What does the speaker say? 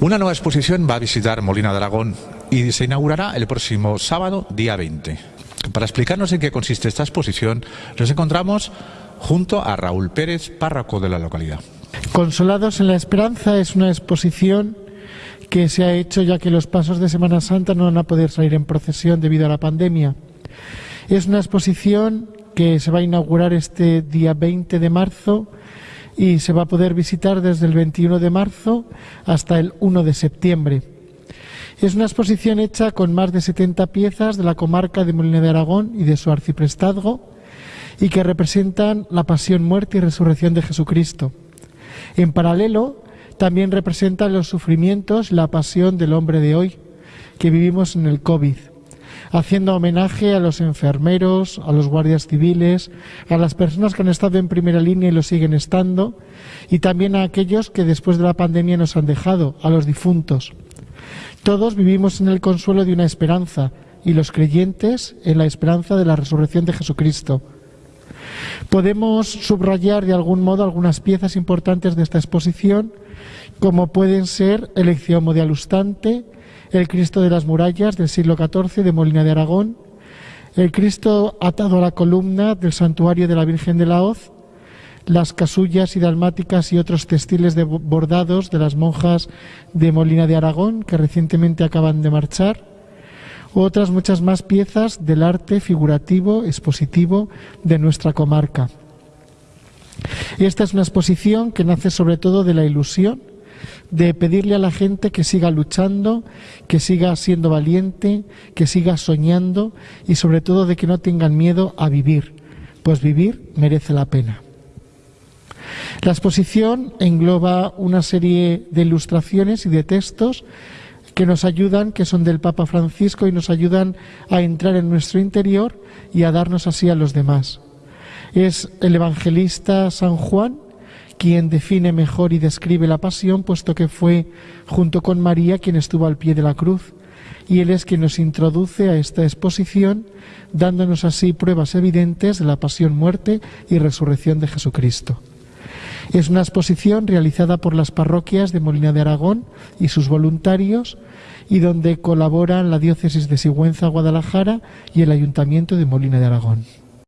Una nueva exposición va a visitar Molina de Aragón y se inaugurará el próximo sábado, día 20. Para explicarnos en qué consiste esta exposición, nos encontramos junto a Raúl Pérez, párroco de la localidad. Consolados en la Esperanza es una exposición que se ha hecho ya que los pasos de Semana Santa no van a poder salir en procesión debido a la pandemia. Es una exposición que se va a inaugurar este día 20 de marzo y se va a poder visitar desde el 21 de marzo hasta el 1 de septiembre. Es una exposición hecha con más de 70 piezas de la comarca de Molina de Aragón y de su arciprestazgo y que representan la pasión, muerte y resurrección de Jesucristo. En paralelo, también representan los sufrimientos, la pasión del hombre de hoy, que vivimos en el COVID haciendo homenaje a los enfermeros, a los guardias civiles, a las personas que han estado en primera línea y lo siguen estando, y también a aquellos que después de la pandemia nos han dejado, a los difuntos. Todos vivimos en el consuelo de una esperanza, y los creyentes en la esperanza de la resurrección de Jesucristo. Podemos subrayar de algún modo algunas piezas importantes de esta exposición, como pueden ser el Ección de Alustante, el Cristo de las murallas del siglo XIV de Molina de Aragón, el Cristo atado a la columna del santuario de la Virgen de la Hoz, las casullas y dalmáticas y otros textiles de bordados de las monjas de Molina de Aragón que recientemente acaban de marchar, otras muchas más piezas del arte figurativo, expositivo de nuestra comarca. Esta es una exposición que nace sobre todo de la ilusión de pedirle a la gente que siga luchando, que siga siendo valiente, que siga soñando y sobre todo de que no tengan miedo a vivir, pues vivir merece la pena. La exposición engloba una serie de ilustraciones y de textos que nos ayudan, que son del Papa Francisco y nos ayudan a entrar en nuestro interior y a darnos así a los demás. Es el evangelista San Juan quien define mejor y describe la pasión, puesto que fue junto con María quien estuvo al pie de la cruz. Y Él es quien nos introduce a esta exposición, dándonos así pruebas evidentes de la pasión, muerte y resurrección de Jesucristo. Es una exposición realizada por las parroquias de Molina de Aragón y sus voluntarios y donde colaboran la diócesis de Sigüenza, Guadalajara y el ayuntamiento de Molina de Aragón.